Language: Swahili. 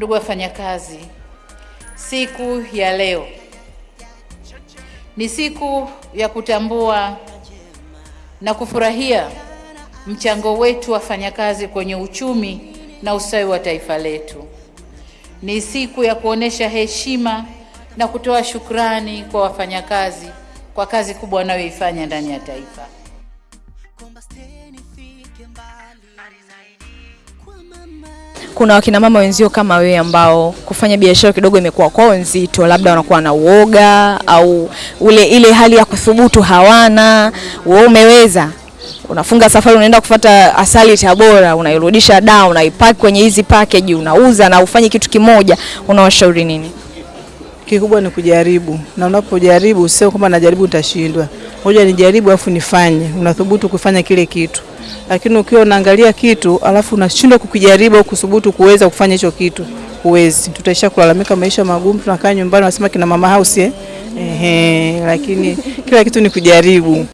Ndugu wafanyakazi, siku ya leo ni siku ya kutambua na kufurahia mchango wetu wafanyakazi kwenye uchumi na ustawi wa taifa letu. Ni siku ya kuonesha heshima na kutoa shukrani kwa wafanyakazi kwa kazi kubwa wanayoifanya ndani ya taifa. Kuna wakina mama wenzio kama wewe ambao kufanya biashara kidogo imekuwa kwao nzito, labda wanakuwa na uoga au ule ile hali ya kuthubutu hawana. Wewe umeweza, unafunga safari, unaenda kufata asali Tabora, unairudisha da, unaipaki kwenye hizi package, unauza na ufanye kitu kimoja, unawashauri nini? Kikubwa ni kujaribu, na unapojaribu sio kwamba najaribu nitashindwa, ngoja nijaribu afu nifanye. Unathubutu kufanya kile kitu, lakini ukiwa unaangalia kitu alafu unashindwa kukijaribu au kuthubutu kuweza kufanya hicho kitu, huwezi. Tutaisha kulalamika maisha magumu, tunakaa nyumbani, wanasema kina mama house eh? Ehe, lakini kila kitu ni kujaribu.